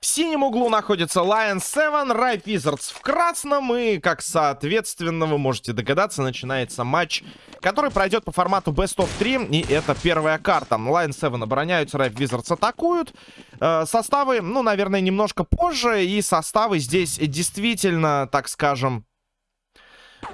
В синем углу находится Lion 7, Ripe Wizards в красном. И, как соответственно, вы можете догадаться, начинается матч, который пройдет по формату Best of 3. И это первая карта. Lion 7 обороняются, Ripe Wizards атакуют. Э, составы, ну, наверное, немножко позже. И составы здесь действительно, так скажем,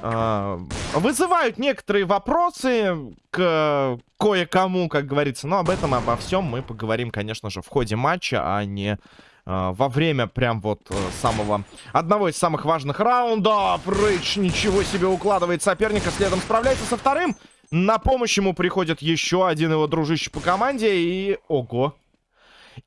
э, вызывают некоторые вопросы к кое-кому, как говорится. Но об этом, обо всем мы поговорим, конечно же, в ходе матча, а не во время прям вот э, самого... Одного из самых важных раундов. Рейдж ничего себе укладывает соперника, следом справляется со вторым. На помощь ему приходит еще один его дружище по команде и... Ого!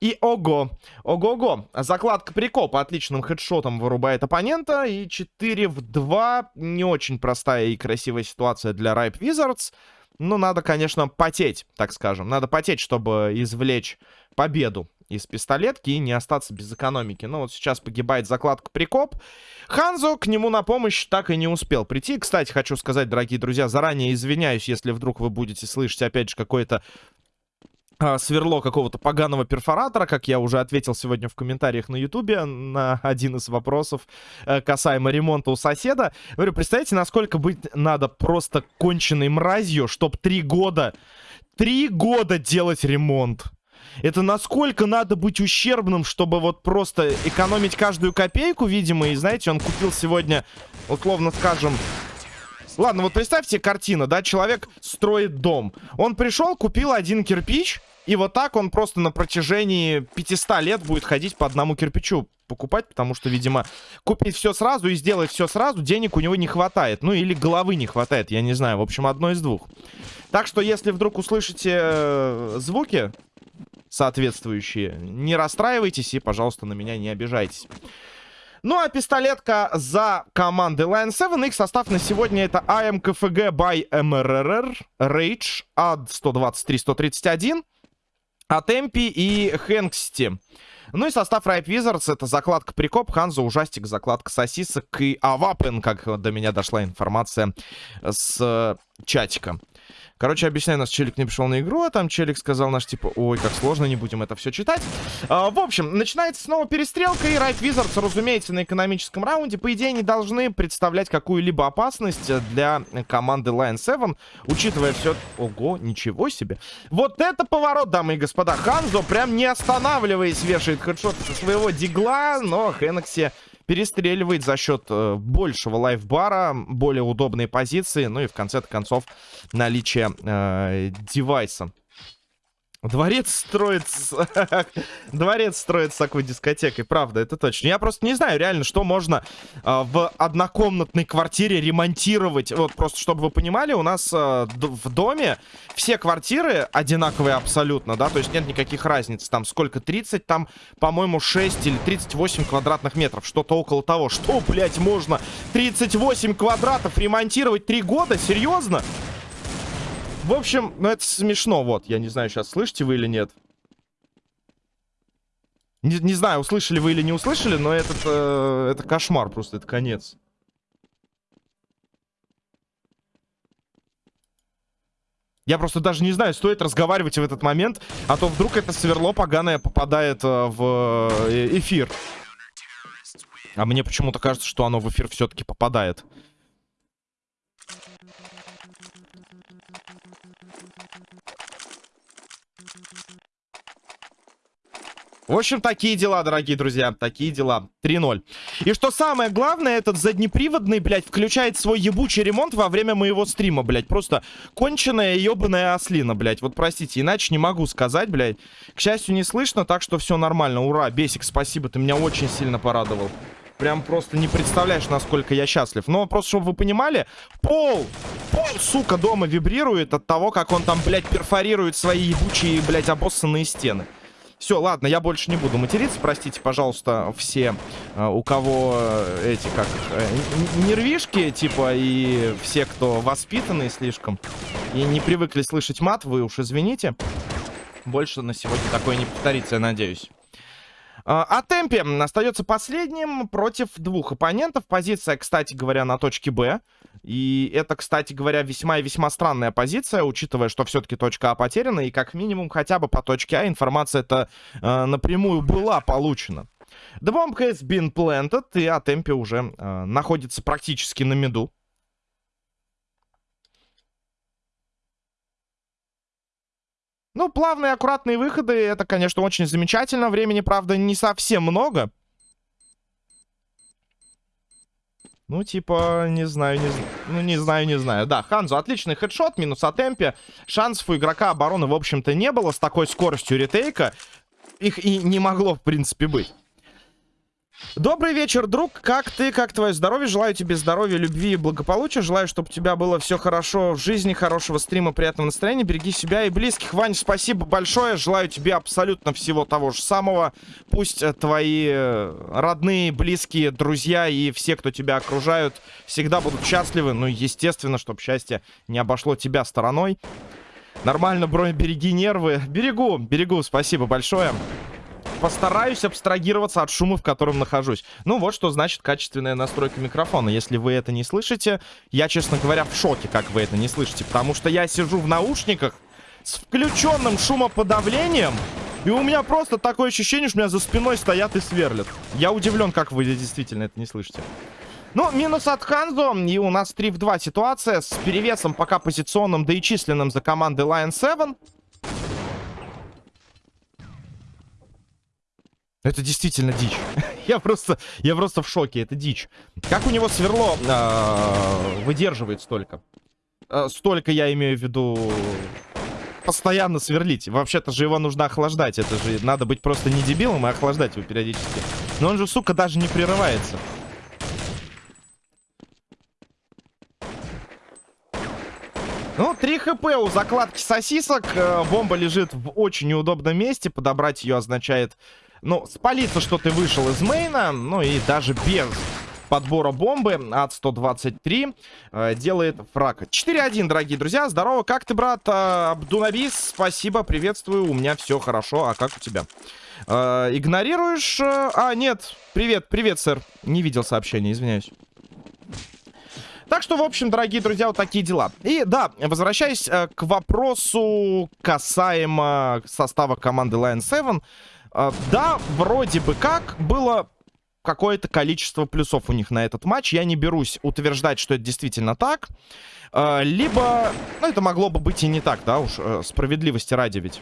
И ого, ого-го. Закладка прикоп отличным хедшотом вырубает оппонента. И 4 в 2. Не очень простая и красивая ситуация для Ripe Wizards. Но надо, конечно, потеть, так скажем. Надо потеть, чтобы извлечь победу из пистолетки и не остаться без экономики. Ну вот сейчас погибает закладка прикоп. Ханзо к нему на помощь так и не успел прийти. Кстати, хочу сказать, дорогие друзья, заранее извиняюсь, если вдруг вы будете слышать опять же какое-то а, сверло какого-то поганого перфоратора, как я уже ответил сегодня в комментариях на ютубе на один из вопросов э, касаемо ремонта у соседа. Говорю, представляете, насколько быть надо просто конченной мразью, чтоб три года, три года делать ремонт. Это насколько надо быть ущербным, чтобы вот просто экономить каждую копейку, видимо, и знаете, он купил сегодня, условно скажем, Ладно, вот представьте картина, да, человек строит дом. Он пришел, купил один кирпич, и вот так он просто на протяжении 500 лет будет ходить по одному кирпичу покупать, потому что, видимо, купить все сразу и сделать все сразу, денег у него не хватает. Ну, или головы не хватает, я не знаю. В общем, одно из двух. Так что, если вдруг услышите э, звуки соответствующие, не расстраивайтесь и, пожалуйста, на меня не обижайтесь. Ну а пистолетка за командой Lion 7. Их состав на сегодня это АМКФГ by MRR, Rage, AD 123-131, Атемпи и Хэнксти. Ну и состав Ripe Wizards это закладка Прикоп, Ханза, Ужастик, закладка Сосисок и Авапен, как до меня дошла информация с чатика. Короче, объясняю, нас челик не пришел на игру, а там челик сказал наш, типа, ой, как сложно, не будем это все читать. А, в общем, начинается снова перестрелка, и Райт Wizards, разумеется, на экономическом раунде, по идее, не должны представлять какую-либо опасность для команды Lion 7, учитывая все... Ого, ничего себе. Вот это поворот, дамы и господа. Ханзо прям не останавливаясь вешает хедшот со своего дигла, но Хенекси перестреливает за счет э, большего лайфбара, более удобной позиции, ну и в конце концов наличие э, девайса. Дворец строится... Дворец строится такой дискотекой, правда, это точно. Я просто не знаю реально, что можно э, в однокомнатной квартире ремонтировать. Вот просто, чтобы вы понимали, у нас э, в доме все квартиры одинаковые абсолютно, да, то есть нет никаких разниц. Там сколько? 30, там, по-моему, 6 или 38 квадратных метров, что-то около того. Что, блядь, можно 38 квадратов ремонтировать 3 года? Серьезно? В общем, ну это смешно, вот. Я не знаю, сейчас слышите вы или нет. Не, не знаю, услышали вы или не услышали, но этот, э, это кошмар просто, это конец. Я просто даже не знаю, стоит разговаривать в этот момент, а то вдруг это сверло поганое попадает э, в э, эфир. А мне почему-то кажется, что оно в эфир все-таки попадает. В общем, такие дела, дорогие друзья. Такие дела. 3-0. И что самое главное, этот заднеприводный, блядь, включает свой ебучий ремонт во время моего стрима, блядь. Просто конченая ебаная ослина, блядь. Вот простите, иначе не могу сказать, блядь. К счастью, не слышно, так что все нормально. Ура, Бесик, спасибо, ты меня очень сильно порадовал. Прям просто не представляешь, насколько я счастлив. Но просто, чтобы вы понимали, пол, пол, сука, дома вибрирует от того, как он там, блядь, перфорирует свои ебучие, блядь, обоссанные стены. Все, ладно, я больше не буду материться. Простите, пожалуйста, все, э, у кого э, эти, как э, нервишки, типа, и все, кто воспитанные слишком и не привыкли слышать мат, вы уж извините. Больше на сегодня такое не повторится, я надеюсь. А темпе остается последним против двух оппонентов. Позиция, кстати говоря, на точке Б. И это, кстати говоря, весьма и весьма странная позиция, учитывая, что все-таки точка А потеряна. И как минимум хотя бы по точке А информация это э, напрямую была получена. The bomb has been planted, и Атемпи уже э, находится практически на меду. Ну, плавные, аккуратные выходы, это, конечно, очень замечательно. Времени, правда, не совсем много. Ну, типа, не знаю, не знаю. Ну, не знаю, не знаю. Да, Ханзу отличный хедшот, минус о темпе. Шансов у игрока обороны, в общем-то, не было с такой скоростью ретейка. Их и не могло, в принципе, быть. Добрый вечер, друг. Как ты? Как твое здоровье? Желаю тебе здоровья, любви и благополучия. Желаю, чтобы у тебя было все хорошо в жизни, хорошего стрима, приятного настроения. Береги себя и близких. Вань, спасибо большое. Желаю тебе абсолютно всего того же самого. Пусть э, твои э, родные, близкие, друзья и все, кто тебя окружают, всегда будут счастливы. Ну, естественно, чтобы счастье не обошло тебя стороной. Нормально, бро, береги нервы. Берегу, берегу, спасибо большое постараюсь абстрагироваться от шума, в котором нахожусь. Ну, вот что значит качественная настройка микрофона. Если вы это не слышите, я, честно говоря, в шоке, как вы это не слышите. Потому что я сижу в наушниках с включенным шумоподавлением, и у меня просто такое ощущение, что меня за спиной стоят и сверлят. Я удивлен, как вы действительно это не слышите. Ну, минус от Ханзо, и у нас 3 в 2 ситуация с перевесом пока позиционным, да и численным за командой Lion 7. Это действительно дичь. я просто, я просто в шоке. Это дичь. Как у него сверло э, выдерживает столько? Э, столько я имею в виду постоянно сверлить. Вообще-то же его нужно охлаждать. Это же надо быть просто не дебилом и охлаждать его периодически. Но он же, сука, даже не прерывается. Ну, 3 хп у закладки сосисок. Э, бомба лежит в очень неудобном месте. Подобрать ее означает ну, спалиться, что ты вышел из мейна. Ну и даже без подбора бомбы от 123 э, делает фраг. 4-1, дорогие друзья. Здорово, как ты, брат? Э, Абдунабис, спасибо, приветствую. У меня все хорошо. А как у тебя? Э, игнорируешь? Э, а, нет. Привет, привет, сэр. Не видел сообщения, извиняюсь. Так что, в общем, дорогие друзья, вот такие дела. И да, возвращаясь э, к вопросу касаемо состава команды Lion 7. А, да, вроде бы как было какое-то количество плюсов у них на этот матч. Я не берусь утверждать, что это действительно так. А, либо, ну, это могло бы быть и не так, да, уж э, справедливости ради ведь.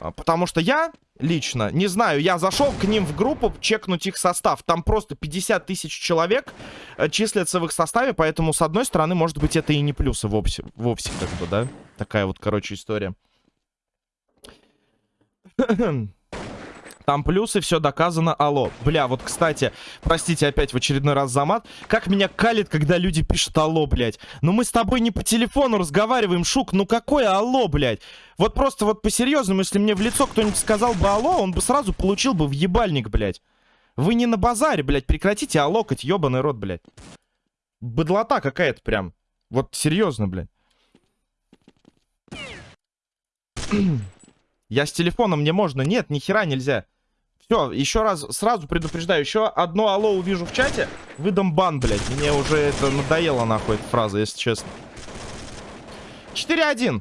А, потому что я лично, не знаю, я зашел к ним в группу чекнуть их состав. Там просто 50 тысяч человек э, числятся в их составе, поэтому, с одной стороны, может быть, это и не плюсы вовсе, вовсе как бы, да? Такая вот, короче, история. Там плюсы, все доказано, алло. Бля, вот, кстати, простите опять в очередной раз за мат. Как меня калит, когда люди пишут алло, блядь. Ну мы с тобой не по телефону разговариваем, Шук. Ну какое алло, блядь? Вот просто вот по-серьезному, если мне в лицо кто-нибудь сказал бы алло, он бы сразу получил бы в ебальник, блядь. Вы не на базаре, блядь. Прекратите аллокать, ебаный рот, блядь. Быдлота какая-то прям. Вот серьезно, блядь. Я с телефоном мне можно. Нет, ни хера нельзя. Все, еще раз, сразу предупреждаю, еще одно алло увижу в чате, выдам бан, блядь. Мне уже это надоело, нахуй, эта фраза, если честно. 4-1.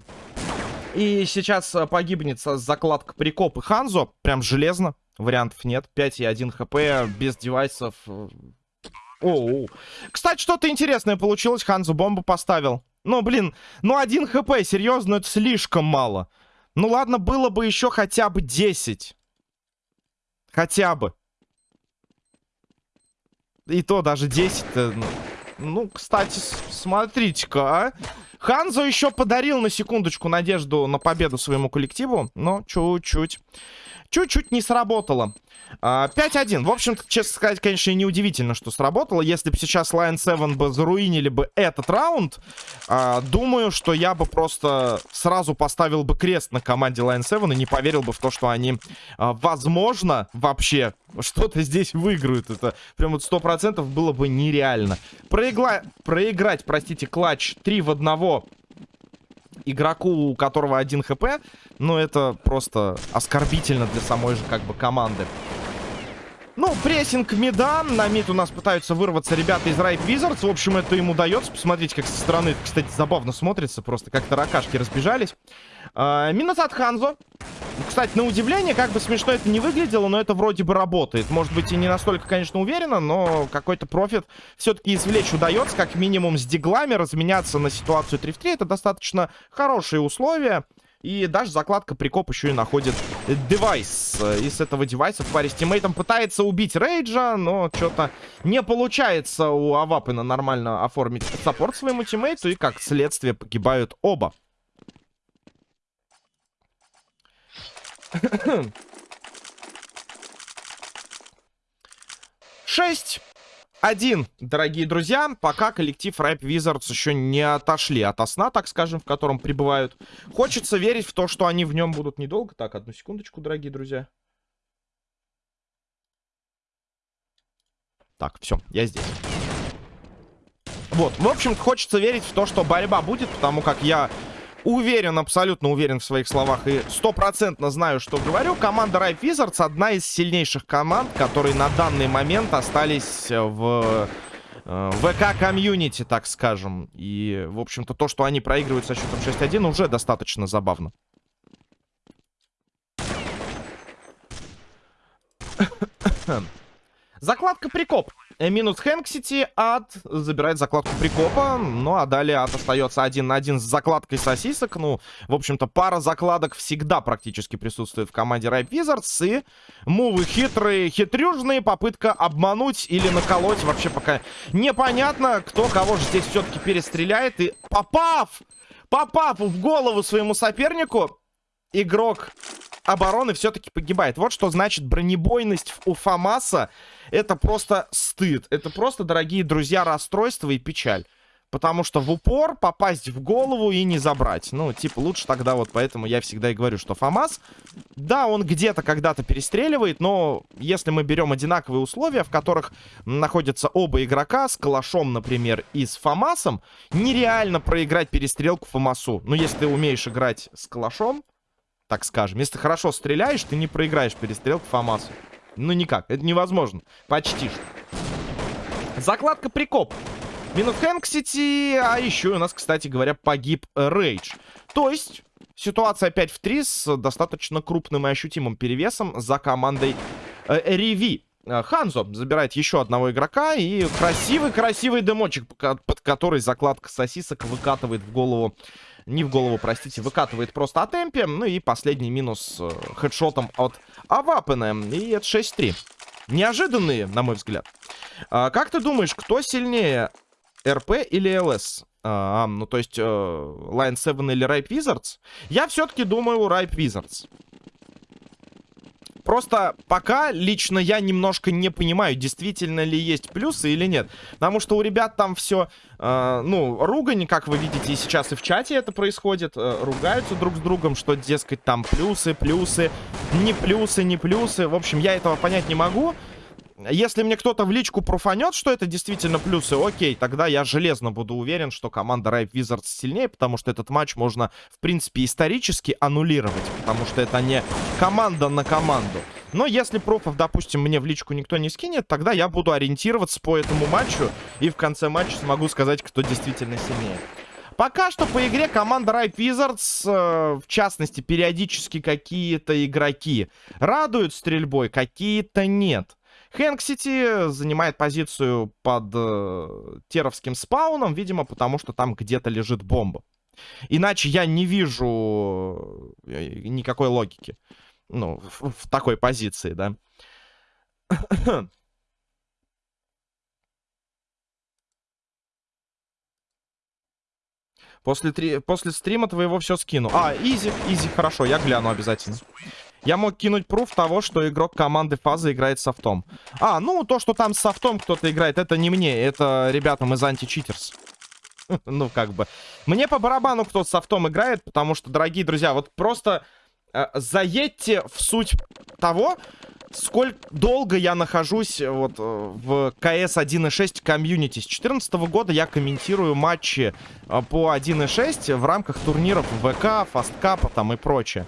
И сейчас э, погибнет закладка прикоп и Ханзо. Прям железно. Вариантов нет. 5 и 1 хп без девайсов. Э, Оу. Кстати, что-то интересное получилось. Ханзо бомбу поставил. Ну, блин, ну 1 хп, серьезно, это слишком мало. Ну ладно, было бы еще хотя бы 10. Хотя бы. И то даже 10 -то, ну, ну, кстати, смотрите-ка, а. Ханзо еще подарил на секундочку надежду на победу своему коллективу, но чуть-чуть чуть-чуть не сработало. 5-1. А, в общем-то, честно сказать, конечно, неудивительно, что сработало. Если бы сейчас Lion 7 бы заруинили бы этот раунд, а, думаю, что я бы просто сразу поставил бы крест на команде Lion 7 и не поверил бы в то, что они, а, возможно, вообще что-то здесь выиграют. Это прям вот 100% было бы нереально. Проигла... Проиграть, простите, клатч 3 в 1 игроку, у которого один хп, ну, это просто оскорбительно для самой же, как бы, команды. Ну, прессинг Медан. На мид у нас пытаются вырваться ребята из Райт Wizards. В общем, это им удается. Посмотрите, как со стороны, кстати, забавно смотрится. Просто как таракашки разбежались. А, минус от Ханзо. Кстати, на удивление, как бы смешно это не выглядело, но это вроде бы работает. Может быть, и не настолько, конечно, уверенно, но какой-то профит все-таки извлечь удается. Как минимум с диглами разменяться на ситуацию 3 в 3. Это достаточно хорошие условия. И даже закладка прикоп еще и находит девайс. И с этого девайса в паре с тиммейтом пытается убить Рейджа, но что-то не получается у Авапына нормально оформить саппорт своему тиммейту. И как следствие погибают оба. Шесть. Один, дорогие друзья, пока коллектив Ripe Wizards еще не отошли от сна, так скажем, в котором пребывают. Хочется верить в то, что они в нем будут недолго. Так, одну секундочку, дорогие друзья. Так, все, я здесь. Вот, в общем, хочется верить в то, что борьба будет, потому как я уверен, абсолютно уверен в своих словах и стопроцентно знаю, что говорю. Команда Ripe Wizards одна из сильнейших команд, которые на данный момент остались в э, ВК-комьюнити, так скажем. И, в общем-то, то, что они проигрывают со счетом 6-1, уже достаточно забавно. Закладка прикоп. Э, минус Хэнксити, ад забирает закладку прикопа. Ну, а далее ад остается один на один с закладкой сосисок. Ну, в общем-то, пара закладок всегда практически присутствует в команде Ripe Wizards. И мувы хитрые, хитрюжные, попытка обмануть или наколоть. Вообще пока непонятно, кто кого же здесь все-таки перестреляет. И попав, попав в голову своему сопернику, игрок обороны все-таки погибает. Вот что значит бронебойность у Фамаса. Это просто стыд. Это просто, дорогие друзья, расстройство и печаль. Потому что в упор попасть в голову и не забрать. Ну, типа, лучше тогда вот поэтому я всегда и говорю, что ФАМАС, да, он где-то когда-то перестреливает, но если мы берем одинаковые условия, в которых находятся оба игрока, с Калашом, например, и с ФАМАСом, нереально проиграть перестрелку ФАМАСу. Ну, если ты умеешь играть с Калашом, так скажем. Если хорошо стреляешь, ты не проиграешь перестрелку Фамасу. Ну, никак. Это невозможно. Почти что. Закладка прикоп. Минус Хэнксити. А еще у нас, кстати говоря, погиб Рейдж. То есть, ситуация 5 в 3 с достаточно крупным и ощутимым перевесом за командой э, Риви. Э, Ханзо забирает еще одного игрока. И красивый-красивый дымочек, под который закладка сосисок выкатывает в голову не в голову, простите, выкатывает просто от темпе. Ну и последний минус э, хедшотом от Авапена. И это 6-3. Неожиданные, на мой взгляд. А, как ты думаешь, кто сильнее, РП или ЛС? А, ну, то есть, э, Line 7 или Ripe Wizards? Я все-таки думаю Ripe Wizards. Просто пока лично я немножко не понимаю, действительно ли есть плюсы или нет. Потому что у ребят там все, э, ну, ругань, как вы видите, и сейчас и в чате это происходит. Э, ругаются друг с другом, что, дескать, там плюсы, плюсы, не плюсы, не плюсы. В общем, я этого понять не могу. Если мне кто-то в личку профанет, что это действительно плюсы, окей, тогда я железно буду уверен, что команда Ripe Wizards сильнее, потому что этот матч можно, в принципе, исторически аннулировать, потому что это не команда на команду. Но если профов, допустим, мне в личку никто не скинет, тогда я буду ориентироваться по этому матчу и в конце матча смогу сказать, кто действительно сильнее. Пока что по игре команда Ripe Wizards, э, в частности, периодически какие-то игроки радуют стрельбой, какие-то нет. Хэнк Сити занимает позицию под э, теровским спауном, видимо, потому что там где-то лежит бомба. Иначе я не вижу э, никакой логики. Ну, в, в такой позиции, да. После, три... После стрима твоего все скину. А, easy, easy, хорошо, я гляну обязательно. Я мог кинуть пруф того, что игрок команды Фаза играет софтом. А, ну, то, что там с софтом кто-то играет, это не мне, это ребятам из anticheaters. Ну, как бы. Мне по барабану кто с софтом играет, потому что, дорогие друзья, вот просто э, заедьте в суть того, сколько долго я нахожусь э, вот э, в КС 1.6 комьюнити. С 2014 года я комментирую матчи э, по 1.6 в рамках турниров ВК, Фасткапа там и прочее.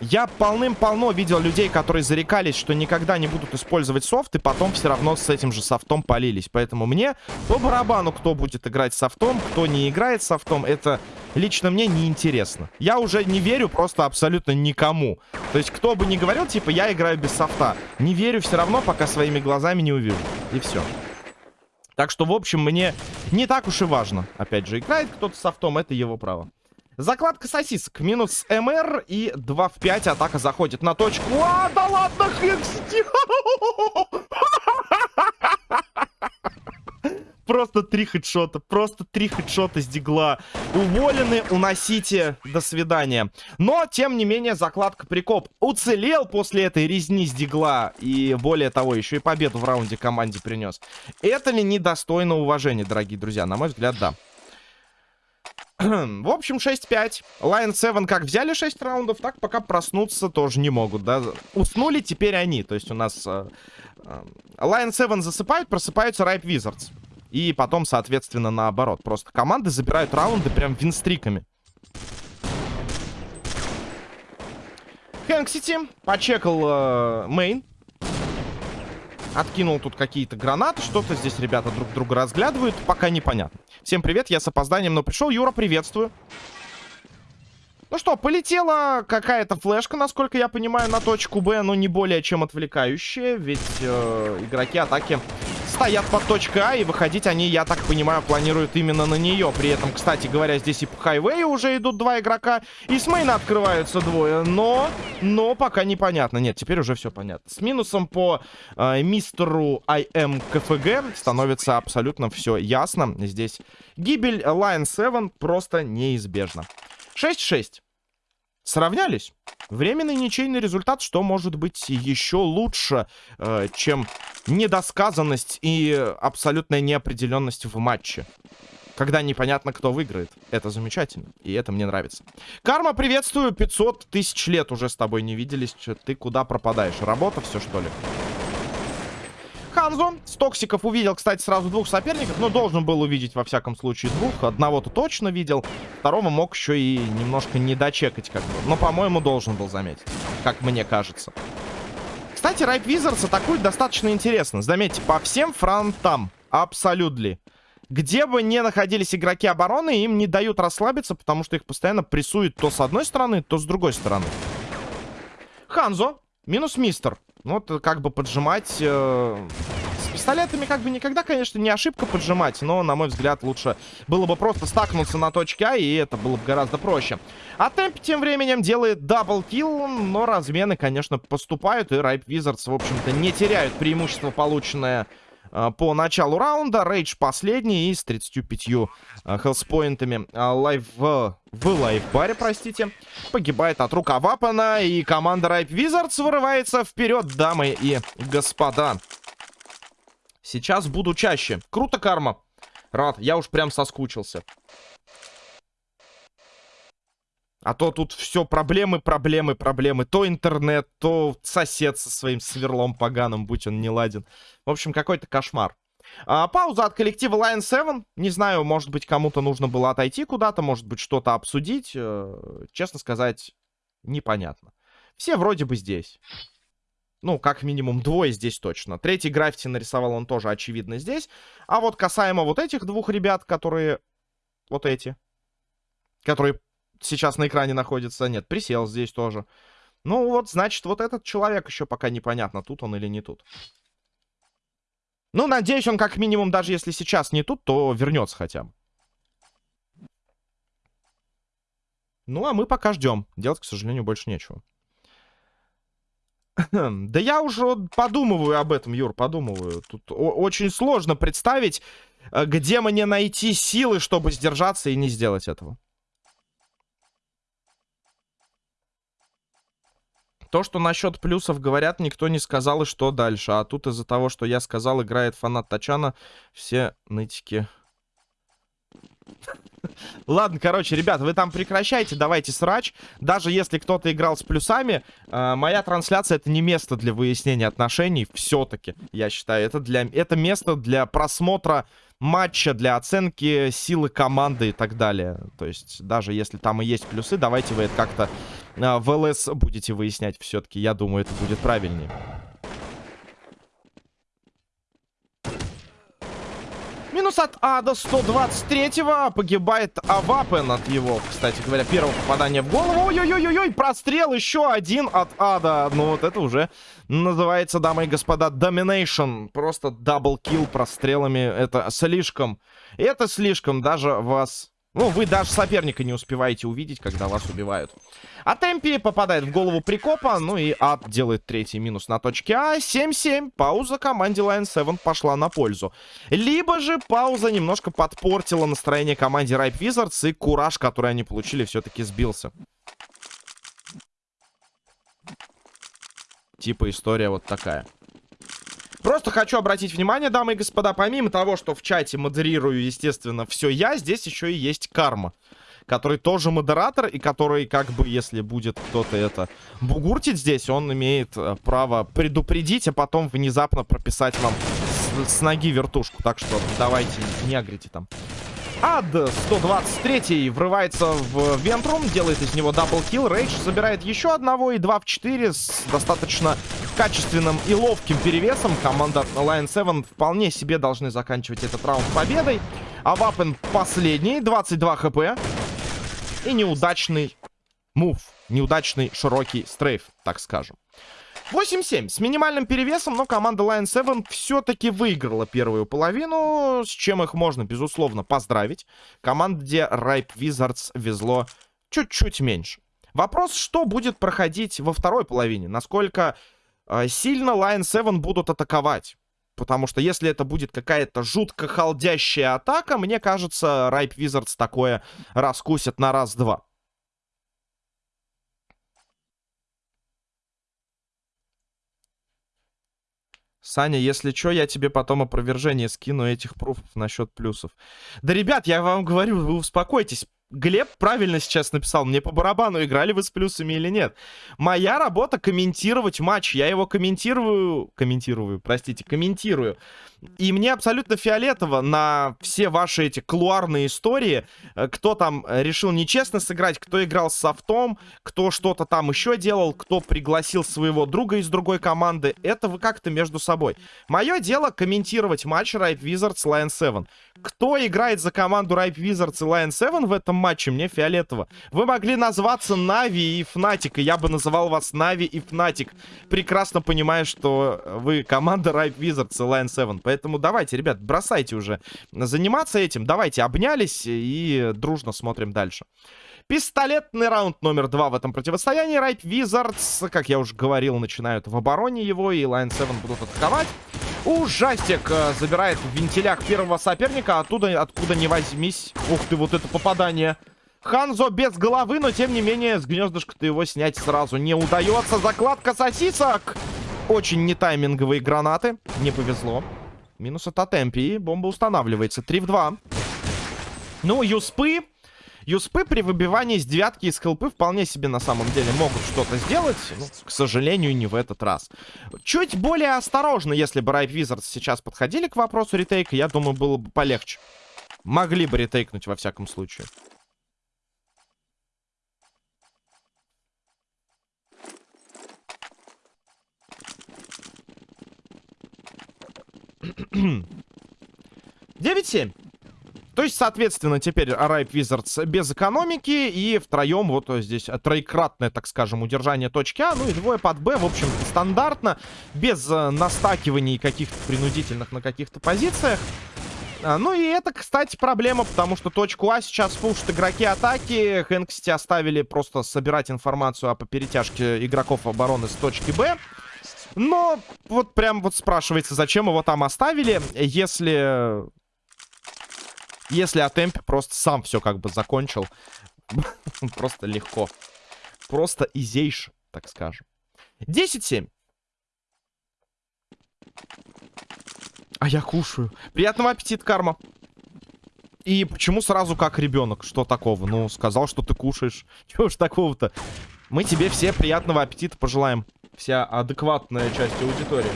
Я полным-полно видел людей, которые зарекались, что никогда не будут использовать софт, и потом все равно с этим же софтом полились. Поэтому мне по барабану, кто будет играть софтом, кто не играет софтом, это лично мне не интересно. Я уже не верю просто абсолютно никому. То есть, кто бы ни говорил, типа, я играю без софта. Не верю все равно, пока своими глазами не увижу. И все. Так что, в общем, мне не так уж и важно. Опять же, играет кто-то софтом, это его право. Закладка сосисок. Минус МР и 2 в 5. Атака заходит на точку. А, да ладно, Хекс! Просто три хедшота. Просто три хедшота с дигла. Уволены, уносите. До свидания. Но, тем не менее, закладка прикоп уцелел после этой резни с дигла. И более того, еще и победу в раунде команде принес. Это ли недостойно уважения, дорогие друзья? На мой взгляд, да. В общем, 6-5. Lion 7 как взяли 6 раундов, так пока проснуться тоже не могут, да. Уснули теперь они. То есть у нас э, э, Lion 7 засыпают, просыпаются Ripe Wizards. И потом, соответственно, наоборот. Просто команды забирают раунды прям винстриками. Хэнксити почекал э. Откинул тут какие-то гранаты. Что-то здесь ребята друг друга разглядывают. Пока непонятно. Всем привет, я с опозданием, но пришел. Юра, приветствую. Ну что, полетела какая-то флешка, насколько я понимаю, на точку Б, но не более чем отвлекающая, ведь э, игроки атаки стоят под точкой А, и выходить они, я так понимаю, планируют именно на нее. При этом, кстати говоря, здесь и по хайвею уже идут два игрока, и с мейна открываются двое, но, но пока непонятно. Нет, теперь уже все понятно. С минусом по э, мистеру IM КФГ становится абсолютно все ясно. Здесь гибель Lion 7 просто неизбежна. 6-6. Сравнялись. Временный ничейный результат, что может быть еще лучше, э, чем недосказанность и абсолютная неопределенность в матче. Когда непонятно, кто выиграет. Это замечательно. И это мне нравится. Карма, приветствую. 500 тысяч лет уже с тобой не виделись. Ты куда пропадаешь? Работа все, что ли? Ханзо с токсиков увидел, кстати, сразу двух соперников, но должен был увидеть, во всяком случае, двух. Одного-то точно видел, второго мог еще и немножко не дочекать как бы. Но, по-моему, должен был заметить, как мне кажется. Кстати, Райп Wizards атакует достаточно интересно. Заметьте, по всем фронтам. Абсолютно. Где бы ни находились игроки обороны, им не дают расслабиться, потому что их постоянно прессуют то с одной стороны, то с другой стороны. Ханзо минус мистер. Ну, вот как бы поджимать... Э, с пистолетами как бы никогда, конечно, не ошибка поджимать, но, на мой взгляд, лучше было бы просто стакнуться на точке А, и это было бы гораздо проще. А Темп тем временем делает double kill, но размены, конечно, поступают, и Ripe Wizards, в общем-то, не теряют преимущество, полученное э, по началу раунда. Рейдж последний и с 35 э, health point ами. Э, лайв в лайфбаре, простите, погибает от рука Вапана, и команда Ripe Wizards вырывается вперед, дамы и господа. Сейчас буду чаще. Круто, Карма. Рад, я уж прям соскучился. А то тут все проблемы, проблемы, проблемы. То интернет, то сосед со своим сверлом поганым, будь он не ладен. В общем, какой-то кошмар. А, пауза от коллектива Lion 7. Не знаю, может быть, кому-то нужно было отойти куда-то, может быть, что-то обсудить. Э, честно сказать, непонятно. Все вроде бы здесь. Ну, как минимум двое здесь точно. Третий граффити нарисовал он тоже, очевидно, здесь. А вот касаемо вот этих двух ребят, которые... Вот эти. Которые сейчас на экране находятся. Нет, присел здесь тоже. Ну вот, значит, вот этот человек еще пока непонятно, тут он или не тут. Ну, надеюсь, он как минимум, даже если сейчас не тут, то вернется хотя бы. Ну, а мы пока ждем. Делать, к сожалению, больше нечего. Да я уже подумываю об этом, Юр, подумываю. Тут очень сложно представить, э, где мне найти силы, чтобы сдержаться и не сделать этого. То, что насчет плюсов говорят, никто не сказал, и что дальше. А тут из-за того, что я сказал, играет фанат Тачана, все нытики... Ладно, короче, ребят, вы там прекращайте, давайте срач. Даже если кто-то играл с плюсами, э, моя трансляция это не место для выяснения отношений. Все-таки, я считаю, это, для, это место для просмотра матча, для оценки силы команды и так далее. То есть, даже если там и есть плюсы, давайте вы это как-то э, в ЛС будете выяснять все-таки. Я думаю, это будет правильнее. Минус от Ада 123-го. Погибает Авапен от его, кстати говоря, первого попадания в голову. Ой-ой-ой-ой, прострел еще один от Ада. Ну вот это уже называется, дамы и господа, Domination. Просто double kill прострелами. Это слишком. Это слишком. Даже вас ну, вы даже соперника не успеваете увидеть, когда вас убивают. А Темпи попадает в голову прикопа. Ну и Ад делает третий минус на точке А. 7-7. Пауза команде Lion 7 пошла на пользу. Либо же пауза немножко подпортила настроение команде Ripe Wizards. И кураж, который они получили, все-таки сбился. Типа история вот такая. Просто хочу обратить внимание, дамы и господа, помимо того, что в чате модерирую, естественно, все я, здесь еще и есть карма. Который тоже модератор, и который, как бы, если будет кто-то это бугуртить здесь, он имеет э, право предупредить, а потом внезапно прописать вам с, с ноги вертушку. Так что давайте, не агрите там. Ад 123 врывается в vent room, делает из него double kill. Рейдж забирает еще одного и 2 в 4 с достаточно качественным и ловким перевесом. Команда Lion 7 вполне себе должны заканчивать этот раунд победой. А Вапен последний, 22 хп. И неудачный мув, неудачный широкий стрейф, так скажем. 8-7 с минимальным перевесом, но команда Lion 7 все-таки выиграла первую половину, с чем их можно, безусловно, поздравить. Команде Ripe Wizards везло чуть-чуть меньше. Вопрос, что будет проходить во второй половине? Насколько сильно Lion 7 будут атаковать? Потому что если это будет какая-то жутко холдящая атака, мне кажется, Ripe Wizards такое раскусят на раз-два. Саня, если что, я тебе потом опровержение скину этих пруфов насчет плюсов. Да, ребят, я вам говорю, вы успокойтесь. Глеб правильно сейчас написал, мне по барабану, играли вы с плюсами или нет. Моя работа комментировать матч, я его комментирую, комментирую, простите, комментирую. И мне абсолютно фиолетово на все ваши эти клуарные истории, э, кто там решил нечестно сыграть, кто играл с софтом, кто что-то там еще делал, кто пригласил своего друга из другой команды. Это вы как-то между собой. Мое дело комментировать матч Ripe Wizards Lion 7. Кто играет за команду Ripe Wizards и Lion 7 в этом матче, мне фиолетово. Вы могли назваться Navi и Fnatic, и я бы называл вас Navi и Fnatic. Прекрасно понимаю, что вы команда Ripe Wizards и Lion 7. Поэтому давайте, ребят, бросайте уже заниматься этим. Давайте, обнялись и дружно смотрим дальше. Пистолетный раунд номер два в этом противостоянии. Ripe Wizards, как я уже говорил, начинают в обороне его, и Lion 7 будут атаковать. Ужастик э, забирает в вентилях первого соперника, оттуда, откуда не возьмись. Ух ты, вот это попадание. Ханзо без головы, но тем не менее с гнездышка-то его снять сразу не удается. Закладка сосисок. Очень нетайминговые гранаты. Не повезло. Минус от Атемпи. Бомба устанавливается. 3 в 2. Ну, юспы. Юспы при выбивании с девятки из хелпы вполне себе на самом деле могут что-то сделать. Ну, к сожалению, не в этот раз. Чуть более осторожно, если бы Ripe Wizards сейчас подходили к вопросу ретейка, я думаю, было бы полегче. Могли бы ретейкнуть во всяком случае. Девять семь. То есть, соответственно, теперь Ripe Wizards без экономики. И втроем вот здесь троекратное, так скажем, удержание точки А. Ну и двое под Б. В общем, стандартно. Без э, настакиваний каких-то принудительных на каких-то позициях. А, ну и это, кстати, проблема, потому что точку А сейчас пушат игроки атаки. Хэнксти оставили просто собирать информацию о перетяжке игроков обороны с точки Б. Но вот прям вот спрашивается, зачем его там оставили, если... Если Атемпи просто сам все как бы закончил. просто легко. Просто изейше, так скажем. 10-7. А я кушаю. Приятного аппетита, Карма. И почему сразу как ребенок? Что такого? Ну, сказал, что ты кушаешь. Чего ж такого-то? Мы тебе все приятного аппетита пожелаем. Вся адекватная часть аудитории.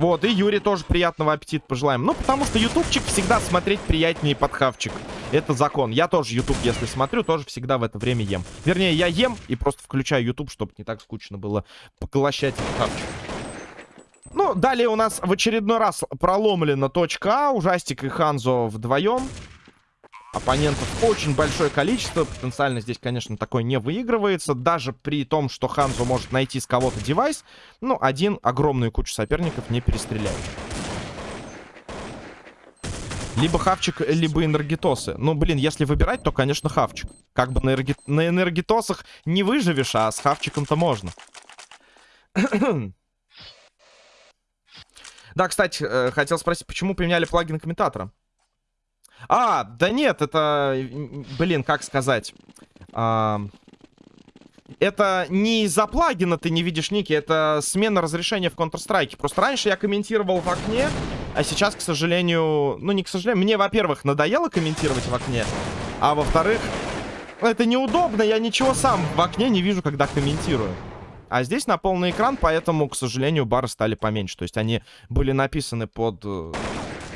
Вот, и Юре тоже приятного аппетита пожелаем. Ну, потому что ютубчик всегда смотреть приятнее под хавчик. Это закон. Я тоже ютуб, если смотрю, тоже всегда в это время ем. Вернее, я ем и просто включаю ютуб, чтобы не так скучно было поглощать хавчик. Ну, далее у нас в очередной раз проломлена точка А. Ужастик и Ханзо вдвоем. Оппонентов очень большое количество. Потенциально здесь, конечно, такое не выигрывается. Даже при том, что Ханзо может найти с кого-то девайс. Ну, один огромную кучу соперников не перестреляет. Либо Хавчик, либо Энергетосы. Ну, блин, если выбирать, то, конечно, Хавчик. Как бы на, энерги... на Энергетосах не выживешь, а с Хавчиком-то можно. да, кстати, э, хотел спросить, почему поменяли плагин комментатора? А, да нет, это... Блин, как сказать... А... Это не из-за плагина ты не видишь ники, это смена разрешения в Counter-Strike. Просто раньше я комментировал в окне, а сейчас, к сожалению... Ну, не к сожалению, мне, во-первых, надоело комментировать в окне, а во-вторых, это неудобно, я ничего сам в окне не вижу, когда комментирую. А здесь на полный экран, поэтому, к сожалению, бары стали поменьше. То есть они были написаны под э,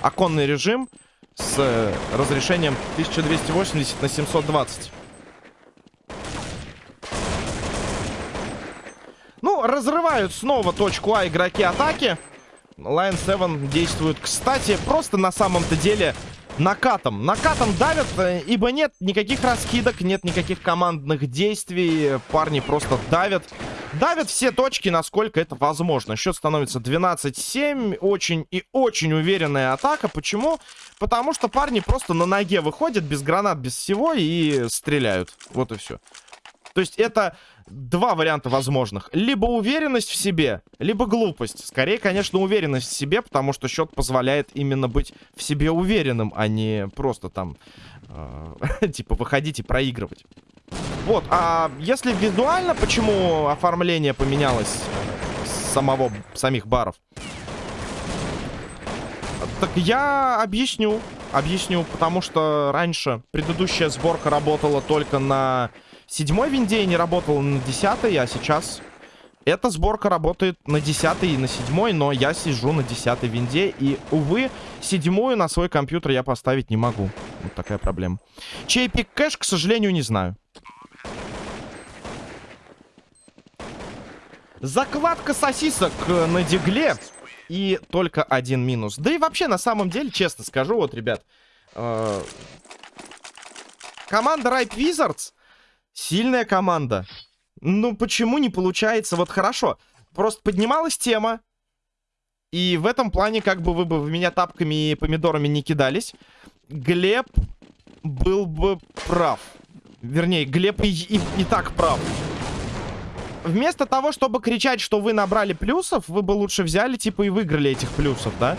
оконный режим, с э, разрешением 1280 на 720. Ну, разрывают снова точку А игроки атаки. Lion 7 действует, кстати, просто на самом-то деле накатом. Накатом давят, э, ибо нет никаких раскидок, нет никаких командных действий. Парни просто давят. Давят все точки, насколько это возможно. Счет становится 12-7. Очень и очень уверенная атака. Почему? Потому что парни просто на ноге выходят, без гранат, без всего, и стреляют. Вот и все. То есть это два варианта возможных. Либо уверенность в себе, либо глупость. Скорее, конечно, уверенность в себе, потому что счет позволяет именно быть в себе уверенным, а не просто там, э, типа, выходить и проигрывать. Вот, а если визуально, почему оформление поменялось самого, самих баров? Так я объясню. Объясню, потому что раньше предыдущая сборка работала только на седьмой винде и не работала на десятой, а сейчас эта сборка работает на десятой и на седьмой, но я сижу на десятой винде. И, увы, седьмую на свой компьютер я поставить не могу. Вот такая проблема. Чей пик кэш, к сожалению, не знаю. Закладка сосисок э, на дигле. И только один минус. Да и вообще, на самом деле, честно скажу, вот, ребят. Э команда Ripe Wizards сильная команда. Ну, почему не получается? Вот хорошо. Просто поднималась тема. И в этом плане, как бы вы бы в меня тапками и помидорами не кидались, Глеб был бы прав. Вернее, Глеб и, и, и так прав. Вместо того, чтобы кричать, что вы набрали плюсов, вы бы лучше взяли, типа, и выиграли этих плюсов, да?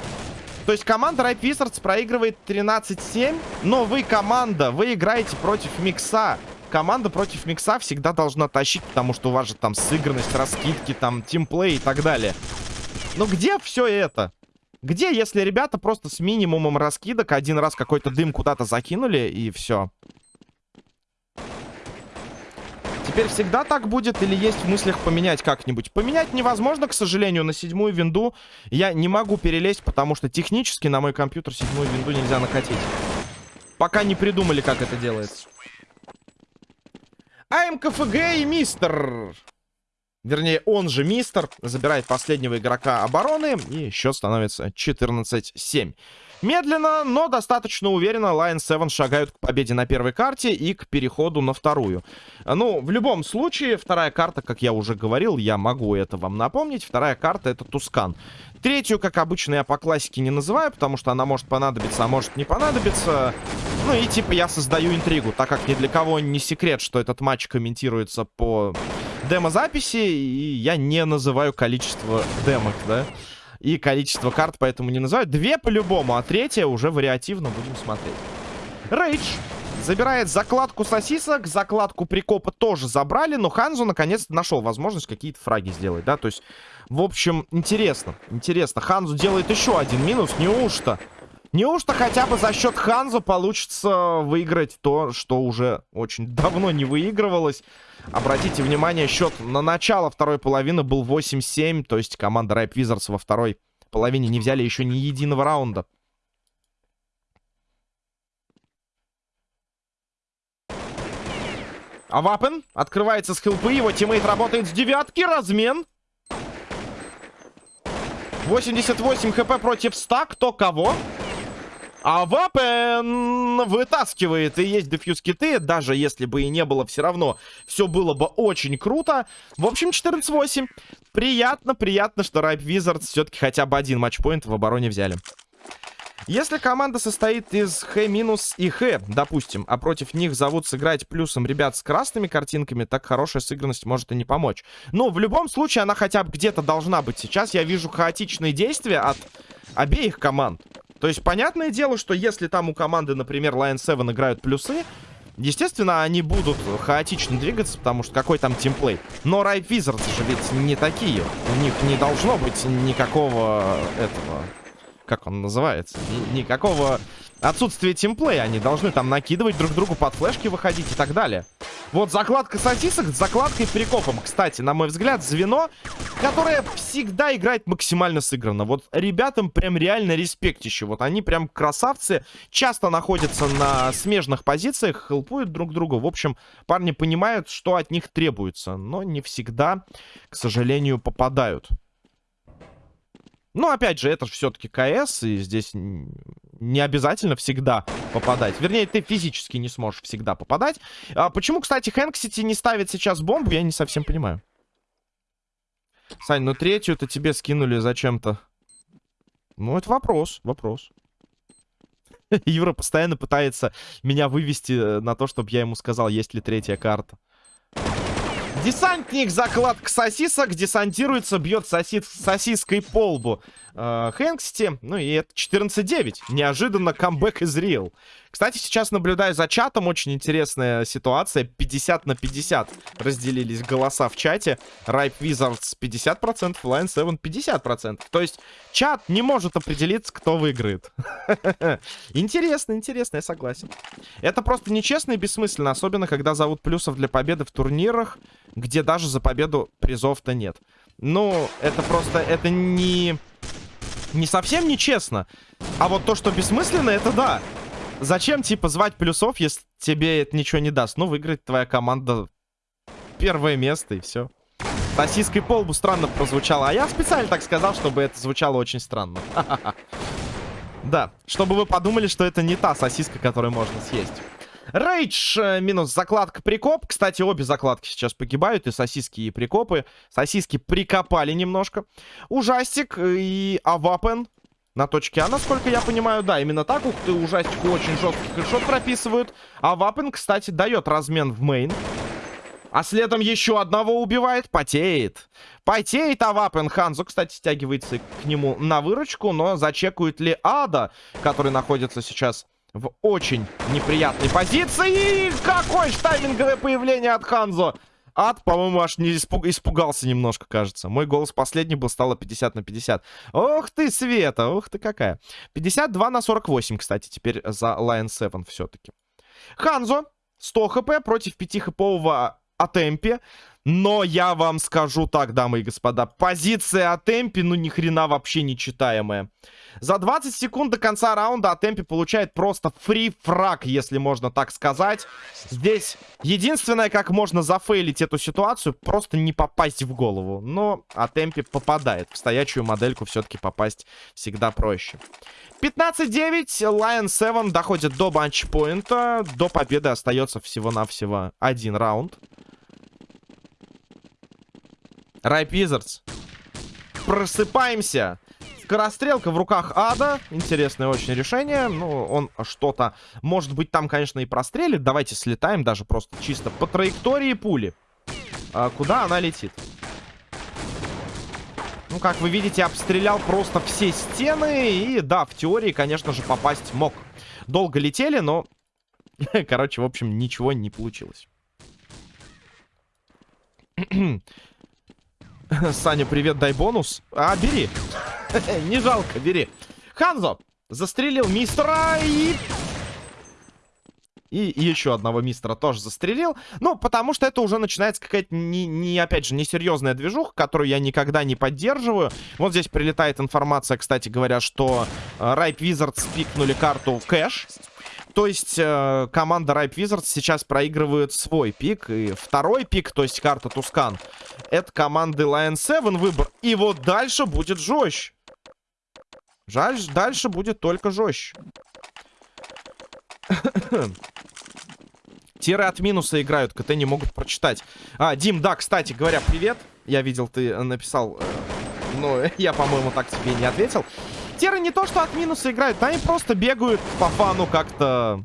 То есть команда Ripe Wizards проигрывает 13-7, но вы команда, вы играете против Микса. Команда против Микса всегда должна тащить, потому что у вас же там сыгранность, раскидки, там, тимплей и так далее. Но где все это? Где, если ребята просто с минимумом раскидок один раз какой-то дым куда-то закинули и все? Теперь всегда так будет или есть в мыслях поменять как-нибудь? Поменять невозможно, к сожалению, на седьмую винду. Я не могу перелезть, потому что технически на мой компьютер седьмую винду нельзя накатить. Пока не придумали, как это делается. АМКФГ и Мистер. Вернее, он же Мистер забирает последнего игрока обороны. И счет становится 14-7. Медленно, но достаточно уверенно Lion 7 шагают к победе на первой карте и к переходу на вторую. Ну, в любом случае, вторая карта, как я уже говорил, я могу это вам напомнить. Вторая карта это Тускан. Третью, как обычно, я по классике не называю, потому что она может понадобиться, а может не понадобиться. Ну и типа я создаю интригу, так как ни для кого не секрет, что этот матч комментируется по демозаписи, и я не называю количество демок, да и количество карт, поэтому не называют. Две по-любому, а третья уже вариативно будем смотреть. Рейдж забирает закладку сосисок, закладку прикопа тоже забрали, но Ханзу наконец-то нашел возможность какие-то фраги сделать, да, то есть, в общем, интересно, интересно. Ханзу делает еще один минус, неужто? Неужто хотя бы за счет Ханзу получится выиграть то, что уже очень давно не выигрывалось? Обратите внимание, счет на начало второй половины был 8-7. То есть команда Ripe Wizards во второй половине не взяли еще ни единого раунда. А Вапен открывается с хилпы. Его тиммейт работает с девятки. Размен. 88 хп против 100. Кто кого? А Вапен вытаскивает. И есть defuse киты. Даже если бы и не было, все равно все было бы очень круто. В общем, 14-8. Приятно, приятно, что Ripe Wizards все-таки хотя бы один матчпоинт в обороне взяли. Если команда состоит из Х- и Х, допустим, а против них зовут сыграть плюсом ребят с красными картинками, так хорошая сыгранность может и не помочь. Но в любом случае она хотя бы где-то должна быть. Сейчас я вижу хаотичные действия от обеих команд. То есть понятное дело, что если там у команды, например, Lion 7 играют плюсы, Естественно, они будут хаотично двигаться, потому что какой там тимплей. Но Ripe Wizards же ведь не такие. У них не должно быть никакого этого как он называется, Ни никакого отсутствия тимплея. Они должны там накидывать друг другу под флешки, выходить и так далее. Вот закладка сосисок с закладкой прикопом. Кстати, на мой взгляд, звено, которое всегда играет максимально сыгранно. Вот ребятам прям реально респектище. Вот они прям красавцы. Часто находятся на смежных позициях, хелпуют друг другу. В общем, парни понимают, что от них требуется. Но не всегда, к сожалению, попадают. Ну, опять же, это же все-таки КС, и здесь не обязательно всегда попадать. Вернее, ты физически не сможешь всегда попадать. А почему, кстати, Хэнксити не ставит сейчас бомбу, я не совсем понимаю. Сань, ну третью-то тебе скинули зачем-то. Ну, это вопрос, вопрос. Юра постоянно пытается меня вывести э, на то, чтобы я ему сказал, есть ли третья карта. Десантник, закладка сосисок, десантируется, бьет сосис сосиской по лбу э, Хэнксти. Ну и это 14-9. Неожиданно камбэк из Real. Кстати, сейчас наблюдаю за чатом. Очень интересная ситуация. 50 на 50 разделились голоса в чате. Ripe Wizards 50%, Lion 7 50%. То есть чат не может определиться, кто выиграет. Интересно, интересно, я согласен. Это просто нечестно и бессмысленно. Особенно, когда зовут плюсов для победы в турнирах, где даже за победу призов-то нет. Ну, это просто, это не... Не совсем нечестно. А вот то, что бессмысленно, это да. Зачем, типа, звать плюсов, если тебе это ничего не даст? Ну, выиграет твоя команда первое место, и все. Сосиской полбу странно прозвучало. А я специально так сказал, чтобы это звучало очень странно. Да, чтобы вы подумали, что это не та сосиска, которую можно съесть. Рейдж э, минус закладка прикоп. Кстати, обе закладки сейчас погибают. И сосиски, и прикопы. Сосиски прикопали немножко. Ужастик и Авапен на точке А, насколько я понимаю, да, именно так. Ух ты, ужастику очень жесткий хэдшот прописывают. А Вапен, кстати, дает размен в main. А следом еще одного убивает. Потеет. Потеет Авапен. Ханзу, кстати, стягивается к нему на выручку. Но зачекают ли Ада, который находится сейчас в очень неприятной позиции. И какое тайминговое появление от Ханзо. Ад, по-моему, аж не испуг... испугался немножко, кажется. Мой голос последний был, стало 50 на 50. Ох ты, Света, ох ты какая. 52 на 48, кстати, теперь за Lion 7 все-таки. Ханзо, 100 хп против 5-хэпового Атемпи. Но я вам скажу так, дамы и господа, позиция Атемпи, ну ни хрена вообще не читаемая. За 20 секунд до конца раунда Атемпи получает просто фри-фраг, если можно так сказать. Здесь единственное, как можно зафейлить эту ситуацию, просто не попасть в голову. Но Атемпи попадает. В стоячую модельку все-таки попасть всегда проще. 15-9, Lion 7 доходит до банчпоинта. До победы остается всего-навсего один раунд. Райп Wizards. Просыпаемся. Скорострелка в руках Ада. Интересное очень решение. Ну, он что-то... Может быть, там, конечно, и прострелит. Давайте слетаем даже просто чисто по траектории пули. А, куда она летит? Ну, как вы видите, обстрелял просто все стены. И, да, в теории, конечно же, попасть мог. Долго летели, но... Короче, в общем, ничего не получилось. Саня, привет, дай бонус. А, бери. Не жалко, бери. Ханзо застрелил мистера и... И еще одного мистера тоже застрелил. Ну, потому что это уже начинается какая-то, не, не, опять же, несерьезная движуха, которую я никогда не поддерживаю. Вот здесь прилетает информация, кстати говоря, что Райп э, Wizards пикнули карту кэш. То есть э, команда Ripe Wizards сейчас проигрывает свой пик. И второй пик, то есть карта Тускан, это команды Lion 7 выбор. И вот дальше будет жестче. Жаль, дальше будет только жестче. Тиры от минуса играют, КТ не могут прочитать. А, Дим, да, кстати говоря, привет. Я видел, ты написал, э, но я, по-моему, так тебе не ответил. Теры не то, что от минуса играют, они просто бегают по фану как-то...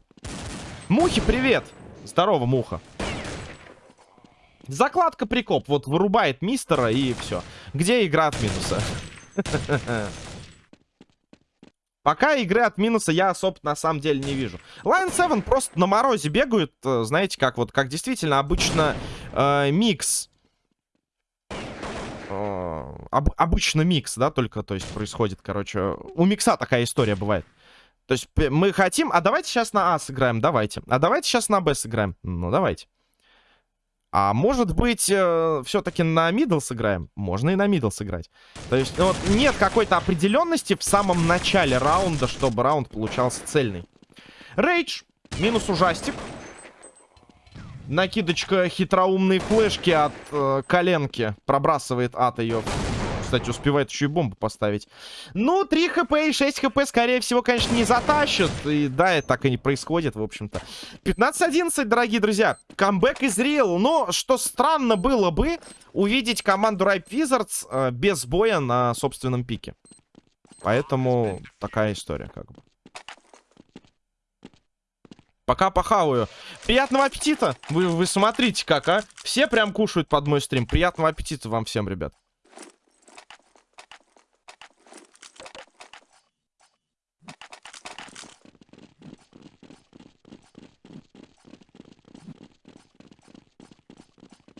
Мухи, привет! Здорово, муха. Закладка прикоп. Вот вырубает мистера и все. Где игра от минуса? Пока игры от минуса я особо на самом деле не вижу. Lion 7 просто на морозе бегают. Э, знаете, как вот, как действительно обычно э, микс. Э, об, обычно микс, да, только, то есть, происходит, короче. У микса такая история бывает. То есть мы хотим... А давайте сейчас на А сыграем, давайте. А давайте сейчас на Б сыграем. Ну, давайте. А может быть, э, все-таки на middle сыграем? Можно и на middle сыграть. То есть, вот нет какой-то определенности в самом начале раунда, чтобы раунд получался цельный. Рейдж. Минус ужастик. Накидочка хитроумной флешки от э, коленки. Пробрасывает ад ее кстати, успевает еще и бомбу поставить. Ну, 3 хп и 6 хп, скорее всего, конечно, не затащат. И да, это так и не происходит, в общем-то. 15-11, дорогие друзья. Камбэк из Real. Но, что странно было бы, увидеть команду Ripe Wizards э, без боя на собственном пике. Поэтому такая история, как бы. Пока похаваю. Приятного аппетита. Вы, вы смотрите как, а. Все прям кушают под мой стрим. Приятного аппетита вам всем, ребят.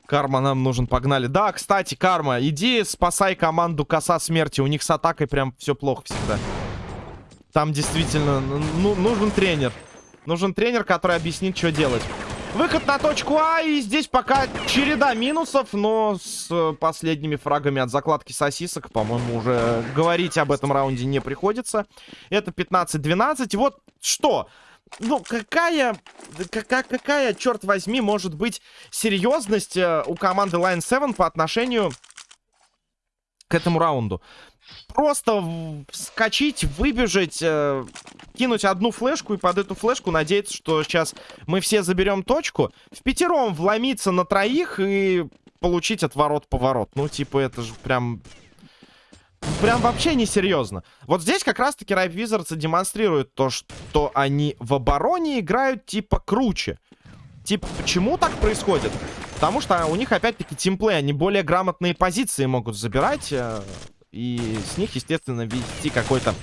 Карма нам нужен, погнали. Да, кстати, Карма, иди спасай команду Коса Смерти. У них с атакой прям все плохо всегда. Там действительно ну, нужен тренер. Нужен тренер, который объяснит, что делать. Выход на точку А, и здесь пока череда минусов, но с э, последними фрагами от закладки сосисок, по-моему, уже говорить об этом раунде не приходится. Это 15-12. Вот что? ну, какая, какая, какая, черт возьми, может быть серьезность э, у команды Line 7 по отношению к этому раунду? Просто вскочить, выбежать, э, кинуть одну флешку и под эту флешку надеяться, что сейчас мы все заберем точку. В пятером вломиться на троих и получить отворот-поворот. Ну, типа, это же прям прям вообще несерьезно. Вот здесь как раз-таки Ripe Wizards демонстрирует то, что они в обороне играют типа круче. Типа, почему так происходит? Потому что у них опять-таки тимплей, они более грамотные позиции могут забирать. Э, и с них, естественно, вести какой-то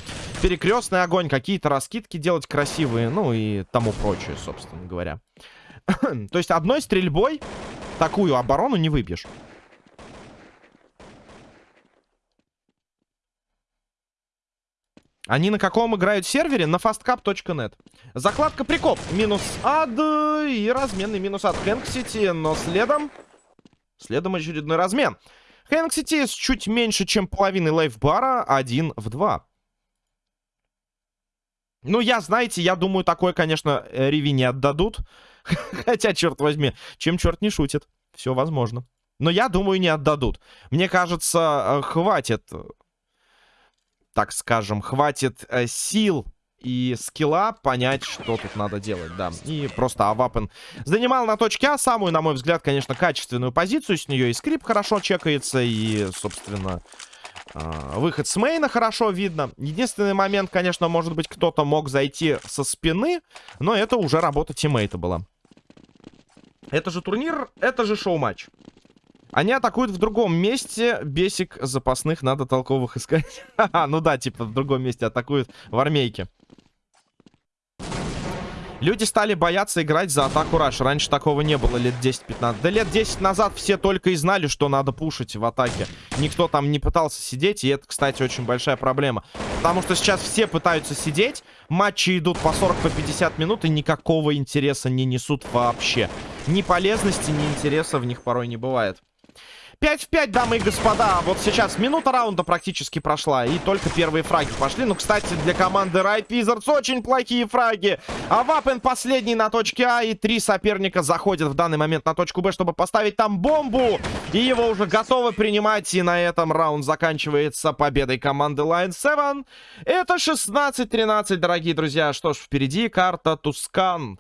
перекрестный огонь, какие-то раскидки делать красивые, ну и тому прочее, собственно говоря. То есть одной стрельбой такую оборону не выбьешь. Они на каком играют сервере? На fastcap.net. Закладка прикоп. Минус ад и разменный минус ад Хэнк Сити. Но следом... Следом очередной размен. Хэнк Сити с чуть меньше, чем половиной лайфбара. Один в два. Ну, я, знаете, я думаю, такое, конечно, Риви не отдадут. Хотя, черт возьми, чем черт не шутит. Все возможно. Но я думаю, не отдадут. Мне кажется, э, хватит так скажем, хватит э, сил и скилла понять, что тут надо делать, да. И просто Авапен занимал на точке А самую, на мой взгляд, конечно, качественную позицию. С нее и скрип хорошо чекается, и, собственно, э, выход с мейна хорошо видно. Единственный момент, конечно, может быть, кто-то мог зайти со спины, но это уже работа тиммейта была. Это же турнир, это же шоу-матч. Они атакуют в другом месте. Бесик запасных надо толковых искать. ну да, типа в другом месте атакуют в армейке. Люди стали бояться играть за атаку Раш. Раньше такого не было лет 10-15. Да лет 10 назад все только и знали, что надо пушить в атаке. Никто там не пытался сидеть, и это, кстати, очень большая проблема. Потому что сейчас все пытаются сидеть, матчи идут по 40-50 по 50 минут, и никакого интереса не несут вообще. Ни полезности, ни интереса в них порой не бывает. 5 в 5, дамы и господа. Вот сейчас минута раунда практически прошла. И только первые фраги пошли. Ну, кстати, для команды Ripe Wizards очень плохие фраги. А Вапен последний на точке А. И три соперника заходят в данный момент на точку Б, чтобы поставить там бомбу. И его уже готовы принимать. И на этом раунд заканчивается победой команды Lion 7. Это 16-13, дорогие друзья. Что ж, впереди карта Тускан.